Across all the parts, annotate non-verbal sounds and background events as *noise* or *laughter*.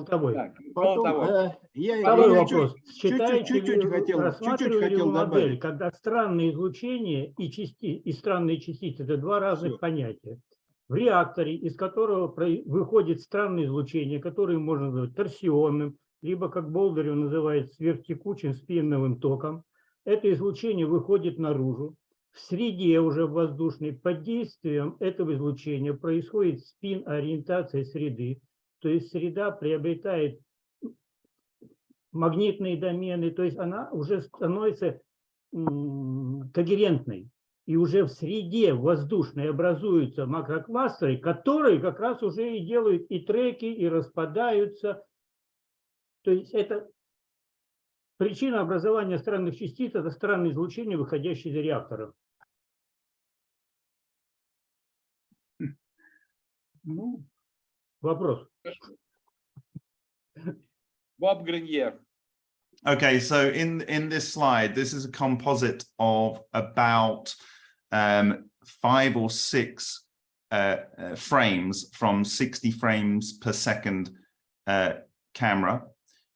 Колтовой. Так, Потом, Колтовой. э, я, Второй я вопрос. чуть- чуть-чуть вы, хотел- чуть-чуть хотел вы модель, добавить. когда странные излучения и, части, и странные частицы – это два разных Всё. понятия. В реакторе, из которого выходит странное излучение, которое можно назвать торсионным, либо, как Болдырев называет, сверхтекучим спиновым током, это излучение выходит наружу. В среде уже воздушной под действием этого излучения происходит спин-ориентация среды, то есть среда приобретает магнитные домены, то есть она уже становится когерентной. И уже в среде воздушной образуются макрокластеры, которые как раз уже и делают и треки, и распадаются. То есть это причина образования странных частиц, это странное излучение, выходящее из реакторов. Ну, Вопрос. Bob Greenyer. Okay, so in, in this slide, this is a composite of about um, five or six uh, uh, frames from 60 frames per second uh, camera.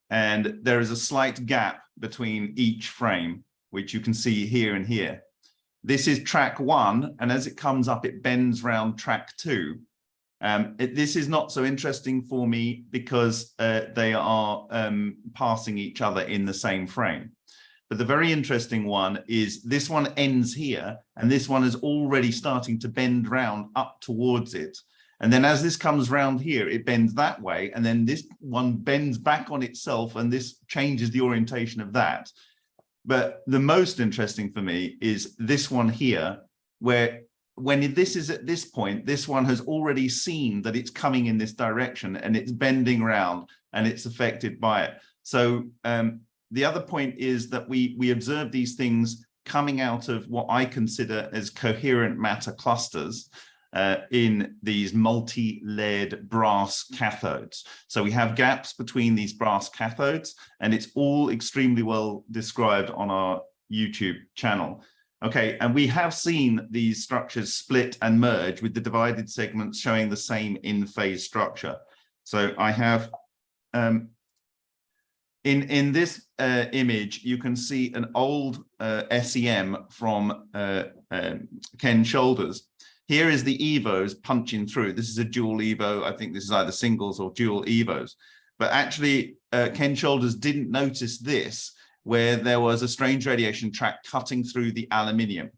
And there is a slight gap between each frame, which you can see here and here. This is track one, and as it comes up, it bends round track two. Um, it- this is not so interesting for me because uh, they are um, passing each other in the same frame. But the very interesting one is this one ends here and this one is already starting to bend round up towards it. And then as this comes round here, it bends that way. And then this one bends back on itself and this changes the orientation of that. But the most interesting for me is this one here, where when this is at this point, this one has already seen that it's coming in this direction and it's bending round and it's affected by it. So um, the other point is that we we observe these things coming out of what I consider as coherent matter clusters uh, in these multi-layered brass cathodes. So we have gaps between these brass cathodes and it's all extremely well described on our YouTube channel. Okay, and we have seen these structures split and merge with the divided segments showing the same in-phase structure. So I have, um, in, in this uh, image, you can see an old uh, SEM from uh, um, Ken Shoulders. Here is the EVOs punching through. This is a dual EVO. I think this is either singles or dual EVOs. But actually, uh, Ken Shoulders didn't notice this where there was a strange radiation track cutting through the aluminium.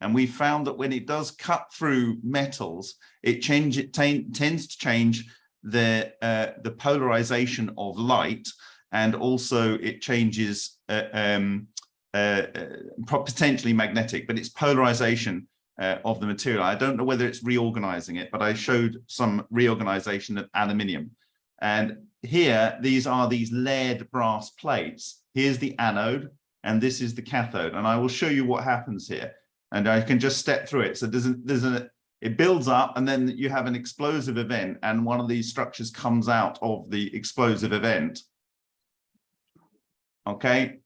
And we found that when it does cut through metals, it change it tends to change the uh, the polarization of light, and also it changes uh, um, uh, uh, potentially magnetic, but it's polarization uh, of the material. I don't know whether it's reorganizing it, but I showed some reorganization of aluminium. And here, these are these layered brass plates. Here's the anode, and this is the cathode. And I will show you what happens here. And I can just step through it. So there's a, there's it builds up and then you have an explosive event and one of these structures comes out of the explosive event. Okay,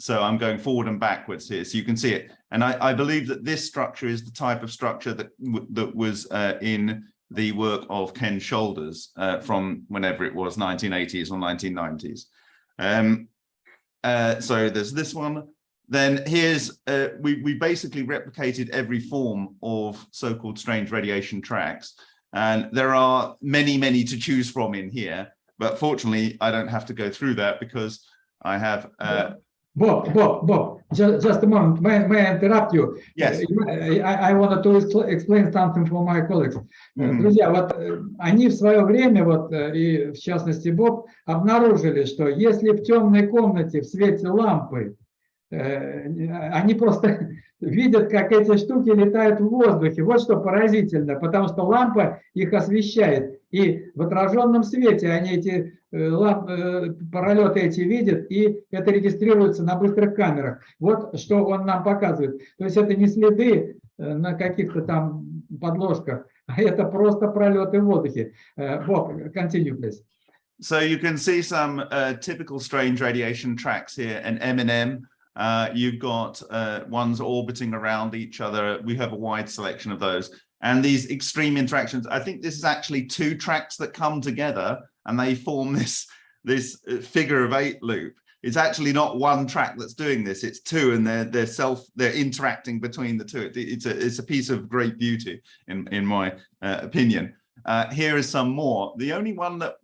so I'm going forward and backwards here, so you can see it. And I, I believe that this structure is the type of structure that that was uh, in the work of Ken Shoulders uh, from whenever it was 1980s or 1990s. Um, uh, so there's this one. Then here's uh, we we basically replicated every form of so-called strange radiation tracks, and there are many many to choose from in here. But fortunately, I don't have to go through that because I have. Uh, Bob, Bob, Bob, just, just a moment. May, may I interrupt you? yes. I, I wanted to expl- explain something for my colleagues. Э, Mhm. Друзья, вот э, они в свое время, вот э, и в частности Боб, обнаружили, что если в темной комнате в свете лампы э, они просто *laughs* видят, как эти штуки летают в воздухе. Вот что поразительно, потому что лампа их освещает. И в отраженном свете они эти э, лам- э, пролеты эти видят, и это регистрируется на быстрых камерах. Вот что он нам показывает. То есть это не следы э, на каких-то там подложках, *laughs* а это просто пролеты в воздухе. Боб, continue, please. So you can see some uh, typical strange radiation tracks here, an M&M. Uh, you've got uh, ones orbiting around each other. We have a wide selection of those. And these extreme interactions, I think this is actually two tracks that come together and they form *laughs* this, this uh, figure of eight loop. It's actually not one track that's doing this, it's two and they're, they're self, they're interacting between the two. It- it's, a, it's a piece of great beauty in, in my uh, opinion. Uh, here is some more. The only one that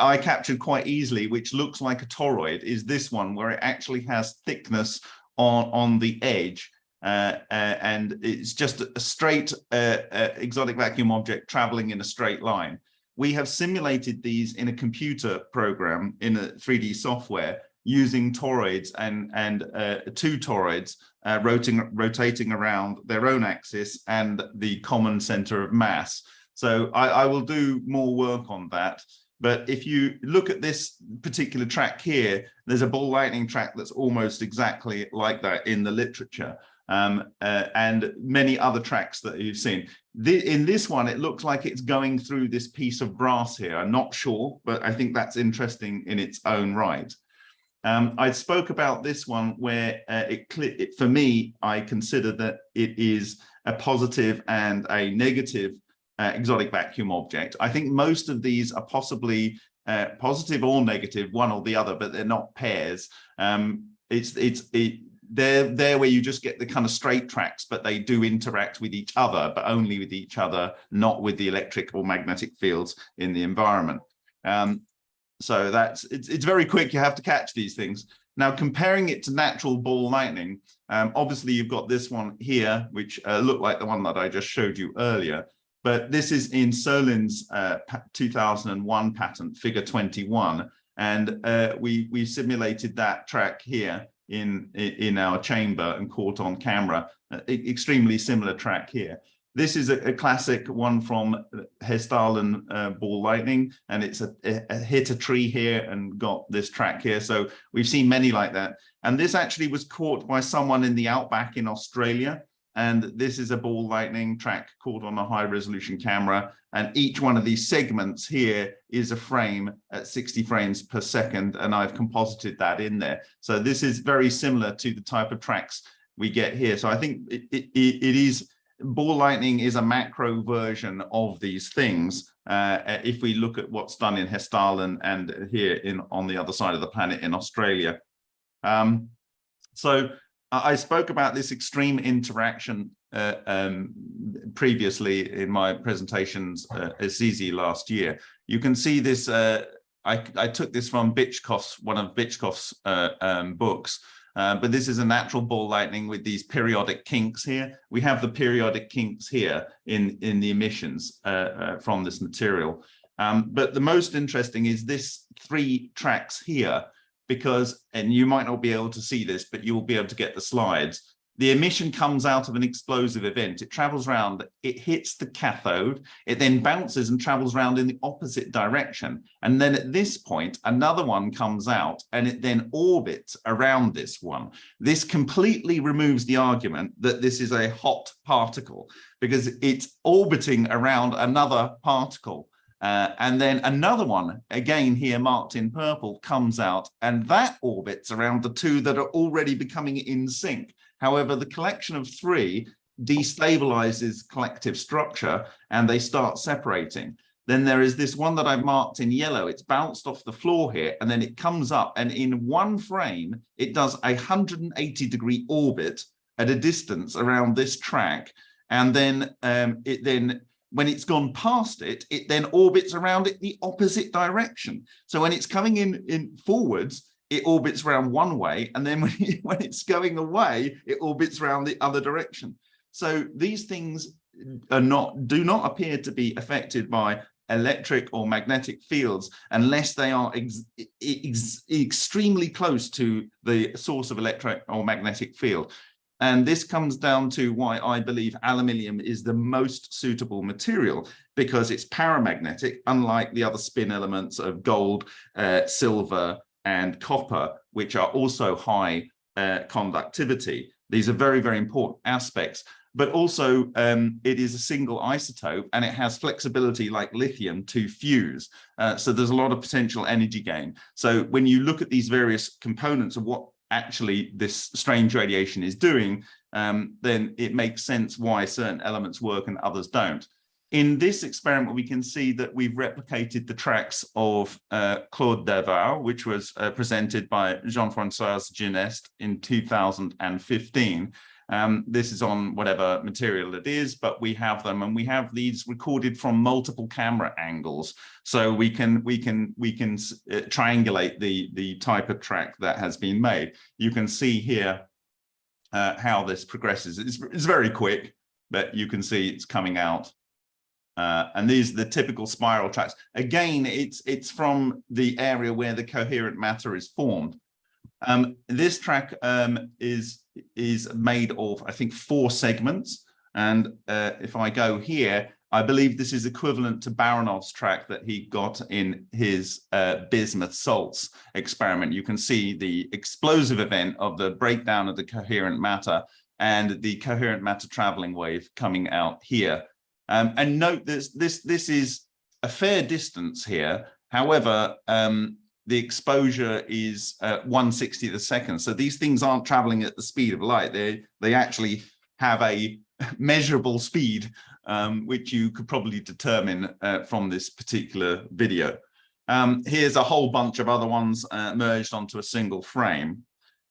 I captured quite easily, which looks like a toroid, is this one where it actually has thickness on, on the edge. Uh, uh, and it's just a straight uh, uh, exotic vacuum object traveling in a straight line. We have simulated these in a computer program in a 3D software using toroids and, and uh, two toroids uh, rotating, rotating around their own axis and the common center of mass. So I, I will do more work on that. But if you look at this particular track here, there's a ball lightning track that's almost exactly like that in the literature. Um, uh, and many other tracks that you've seen. The, in this one, it looks like it's going through this piece of brass here. I'm not sure, but I think that's interesting in its own right. Um, I spoke about this one where uh, it, it, for me, I consider that it is a positive and a negative uh, exotic vacuum object. I think most of these are possibly uh, positive or negative, one or the other, but they're not pairs. Um, it's it's it, they're there where you just get the kind of straight tracks, but they do interact with each other, but only with each other, not with the electric or magnetic fields in the environment. Um, so that's it's it's very quick. You have to catch these things. Now, comparing it to natural ball lightning, um, obviously you've got this one here, which uh, looked like the one that I just showed you earlier. But this is in Solin's uh, 2001 patent, figure 21. And uh, we, we simulated that track here in, in our chamber and caught on camera, uh, extremely similar track here. This is a, a classic one from Hessdalen uh, ball lightning, and it's a, a, hit a tree here and got this track here. So we've seen many like that. And this actually was caught by someone in the outback in Australia. And this is a ball lightning track caught on a high resolution camera. And each one of these segments here is a frame at 60 frames per second. And I've composited that in there. So this is very similar to the type of tracks we get here. So I think it, it, it is ball lightning is a macro version of these things. Uh, if we look at what's done in Hessdalen and here in on the other side of the planet in Australia. Um, so I spoke about this extreme interaction uh, um, previously in my presentations uh, at CZ last year. You can see this, uh, I, I, took this from Bychkov's, one of Bychkov's uh, um, books, uh, but this is a natural ball lightning with these periodic kinks here. We have the periodic kinks here in, in the emissions uh, from this material. Um, but the most interesting is this three tracks here because, and you might not be able to see this, but you'll be able to get the slides. The emission comes out of an explosive event. It travels around, it hits the cathode, it then bounces and travels around in the opposite direction. And then at this point, another one comes out and it then orbits around this one. This completely removes the argument that this is a hot particle because it's orbiting around another particle. Uh, and then another one, again here marked in purple, comes out and that orbits around the two that are already becoming in sync. However, the collection of three destabilizes collective structure and they start separating. Then there is this one that I've marked in yellow. It's bounced off the floor here and then it comes up and in one frame, it does a 180 degree orbit at a distance around this track. And then um, it then when it's gone past it, it then orbits around it the opposite direction. So when it's coming in, in forwards, it orbits around one way, and then *laughs* when, it, when it's going away, it orbits around the other direction. So these things are not do not appear to be affected by electric or magnetic fields unless they are ex ex extremely close to the source of electric or magnetic field. And this comes down to why I believe aluminium is the most suitable material because it's paramagnetic, unlike the other spin elements of gold, uh, silver, and copper, which are also high uh, conductivity. These are very, very important aspects, but also um, it is a single isotope and it has flexibility like lithium to fuse. Uh, so there's a lot of potential energy gain. So when you look at these various components of what actually this strange radiation is doing, um, then it makes sense why certain elements work and others don't. in this experiment, we can see that we've replicated the tracks of uh, Claude Derval, which was uh, presented by Jean-François Geneste in 2015. Um, this is on whatever material it is, but we have them and we have these recorded from multiple camera angles. So we can we can we can uh, triangulate the the type of track that has been made. You can see here uh, how this progresses. It's, it's very quick, but you can see it's coming out. Uh, and these are the typical spiral tracks. Again, it's it's from the area where the coherent matter is formed. Um, this track um, is is made of, I think, four segments. And uh, if I go here, I believe this is equivalent to Baranov's track that he got in his uh, bismuth salts experiment. You can see the explosive event of the breakdown of the coherent matter and the coherent matter traveling wave coming out here. Um, and note this, this, this is a fair distance here. However, um, the exposure is uh, 160th a second. So these things aren't traveling at the speed of light. They, they actually have a *laughs* measurable speed, um, which you could probably determine uh, from this particular video. Um, here's a whole bunch of other ones uh, merged onto a single frame.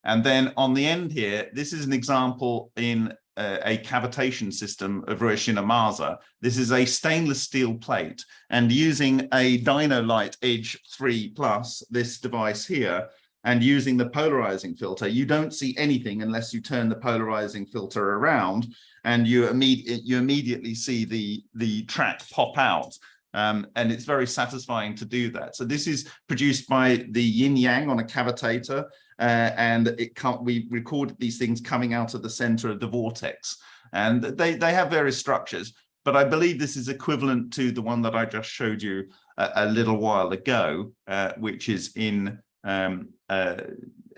And then on the end here, this is an example in a cavitation system of Hiroshima This is a stainless steel plate and using a Dino-Lite Edge 3 Plus, this device here, and using the polarizing filter, you don't see anything unless you turn the polarizing filter around and you, imme you immediately see the, the track pop out. Um, and it's very satisfying to do that. So this is produced by the yin yang on a cavitator uh, and it can't, we record these things coming out of the center of the vortex and they, they have various structures, but I believe this is equivalent to the one that I just showed you a, a little while ago, uh, which is in um, uh,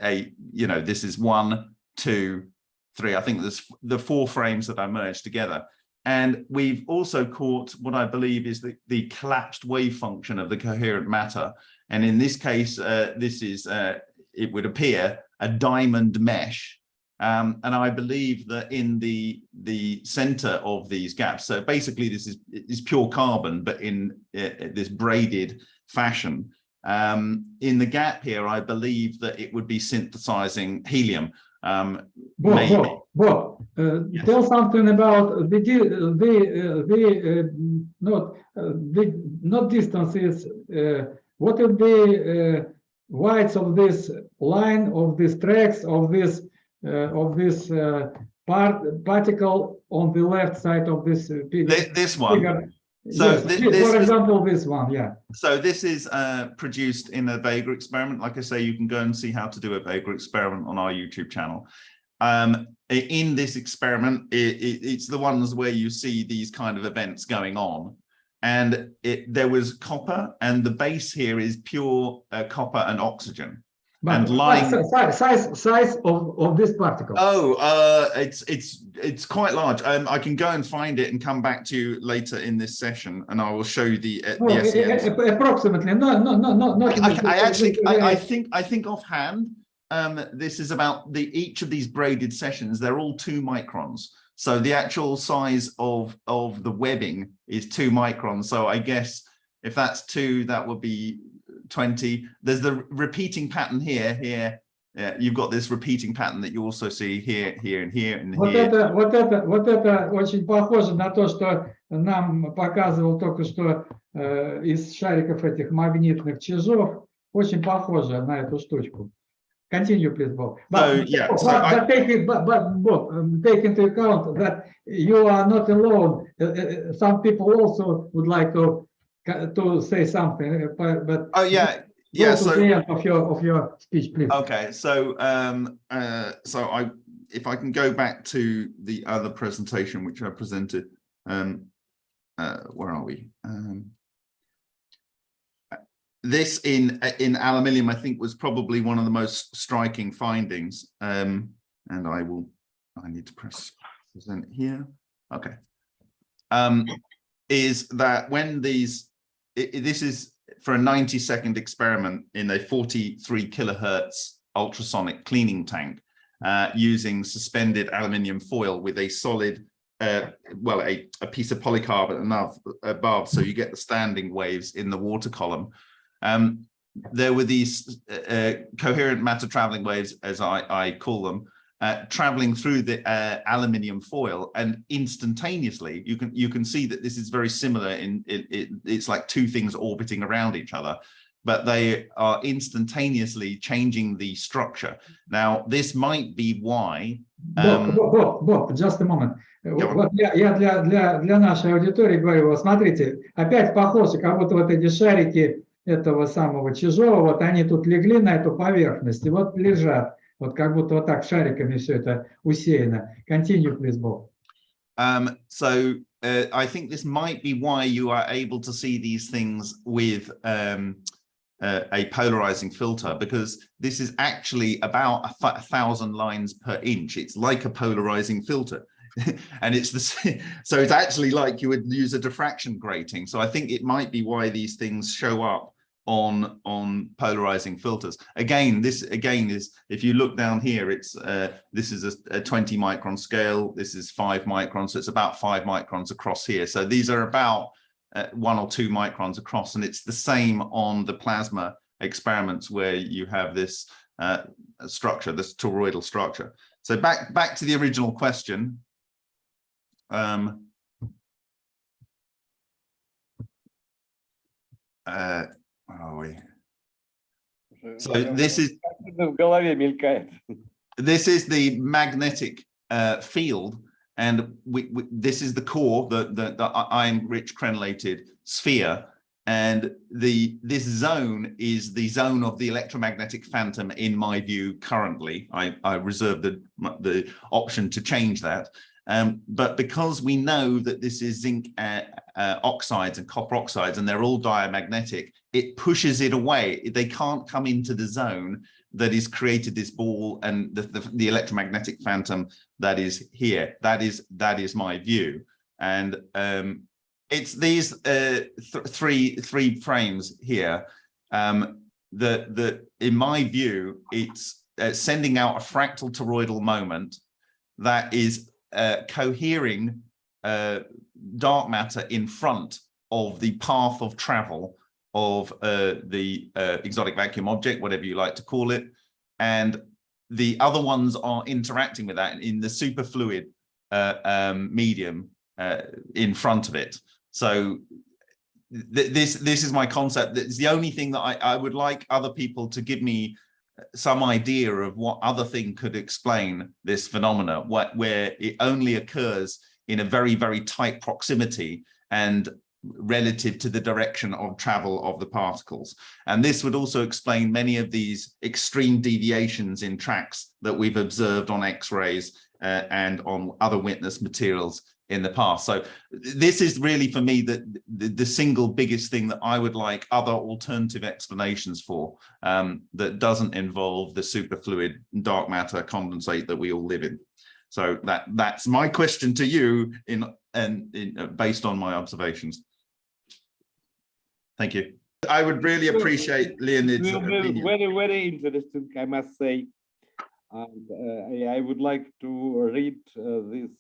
a, you know, this is one, two, three. I think there's the four frames that I merged together. And we've also caught what I believe is the, the collapsed wave function of the coherent matter. And in this case, uh, this is uh, it would appear, a diamond mesh. Um, and I believe that in the the center of these gaps, so basically this is is pure carbon, but in uh, this braided fashion. Um, in the gap here, I believe that it would be synthesizing helium. Um, Bob, maybe. Bob, Bob uh, Yes. tell something about the the uh, the uh, not uh, the not distances. Uh, what would be widths of this line of these tracks of this uh, of this uh, part particle on the left side of this uh, This one. figure? So yes, thi- this for example, this one, yeah. So this is uh, produced in a Vega experiment. Like I say, you can go and see how to do a Vega experiment on our YouTube channel. Um, in this experiment, i- i- it's the ones where you see these kind of events going on. And it, there was copper and the base here is pure uh, copper and oxygen. But And lying- si- si- size size of of this particle. Oh, uh, it's it's it's quite large. Um, I can go and find it and come back to you later in this session, and I will show you the, uh, the a- a- SEMs. a- approximately. No, no, no, no, not. I, I actually, I, I think, I think offhand, um, this is about the each of these braided sessions. They're all two microns. So the actual size of of the webbing is two microns. So I guess if that's two, that would be 20. There's the repeating pattern here, here. Yeah, you've got this repeating pattern that you also see here, here, and here, and Вот here. это, вот это, вот это очень похоже на то, что нам показывал только что э, из шариков этих магнитных чижов. Очень похоже на эту штучку. Continue, please, Bob. So, yeah, but, so I- but take, it- but, but Bob, um, take into account that you are not alone. Uh, uh, some people also would like to to say something, uh, but, but Oh yeah, yeah. So of your of your speech, please. Okay, so um, uh, so I, if I can go back to the other presentation which I presented, um, uh, where are we? Um, uh, this in in aluminium, I think, was probably one of the most striking findings. Um, and I will, I need to press present here. Okay. Um, is that when these, i- i- this is for a 90 second experiment in a 43 kilohertz ultrasonic cleaning tank uh, using suspended aluminium foil with a solid uh, well, a, a piece of polycarbonate above, so you get the standing waves in the water column. Um, there were these uh, uh, coherent matter traveling waves, as I, I call them, uh, traveling through the uh, aluminium foil, and instantaneously you can you can see that this is very similar. In it, it, it's like two things orbiting around each other, but they are instantaneously changing the structure. Now, this might be why. Боб, um, Боб, Боб, Боб, just a moment. Yeah. Вот я, я для, для, для нашей аудитории говорю, вот смотрите, опять похоже, как будто вот эти шарики этого самого чужого, вот они тут легли на эту поверхность, и вот лежат, вот как будто вот так шариками все это усеяно. Continue, please, Боб. Um, so uh, I think this might be why you are able to see these things with um, uh, a polarizing filter, because this is actually about a, th- a thousand lines per inch. It's like a polarizing filter. *laughs* and it's the s- so it's actually like you would use a diffraction grating. So I think it might be why these things show up on on polarizing filters. Again this again is if you look down here it's uh this is a, a 20 micron scale. This is five microns. So it's about five microns across here. So these are about uh, one or two microns across and it's the same on the plasma experiments where you have this uh structure this toroidal structure. So back back to the original question. Um uh where are we So this is *laughs* В голове мелькает. this is the magnetic uh, field, and we, we, this is the core, the, the, the iron-rich crenellated sphere, and the this zone is the zone of the electromagnetic phantom. In my view, currently, I, I reserve the the option to change that. um, but because we know that this is zinc uh, uh, oxides and copper oxides, and they're all diamagnetic, it pushes it away. They can't come into the zone that is created this ball and the, the, the electromagnetic phantom that is here. That is that is my view. And um, it's these uh, th three three frames here um, in my view it's uh, sending out a fractal toroidal moment that is uh, cohering uh, dark matter in front of the path of travel of uh, the uh, exotic vacuum object, whatever you like to call it. And the other ones are interacting with that in the superfluid uh, um, medium uh, in front of it. So th this this is my concept. It's the only thing that I, I would like other people to give me some idea of what other thing could explain this phenomena, what, where it only occurs in a very, very tight proximity and relative to the direction of travel of the particles. And this would also explain many of these extreme deviations in tracks that we've observed on X-rays uh, and on other witness materials in the past. So this is really for me the, the, the single biggest thing that I would like other alternative explanations for um, that doesn't involve the superfluid dark matter condensate that we all live in. So that that's my question to you in and in, uh, based on my observations. Thank you. I would really appreciate Leonid's opinion. Very, very interesting, I must say. And uh, I- I would like to read uh, this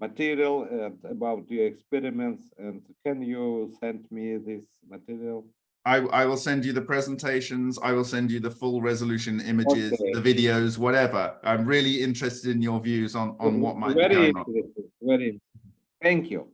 material and about your experiments. And can you send me this material? I, I will send you the presentations. I will send you the full resolution images, Okay. the videos, whatever. I'm really interested in your views on, on what might be going on. very. interesting. Thank you.